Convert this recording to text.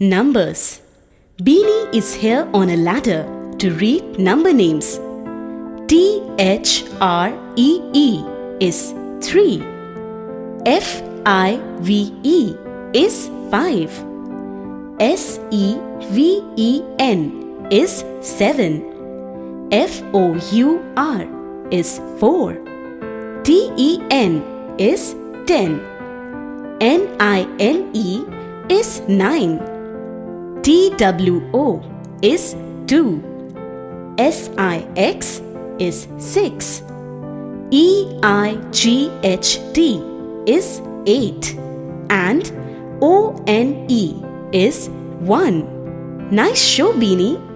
Numbers Beanie is here on a ladder to read number names. T H R E E is 3. F I V E is 5. S E V E N is 7. F O U R is 4. T E N is 10. N I N E is 9. T W O is 2. S I X is 6. E I G H T is 8. And O N E is 1. Nice show, Beanie.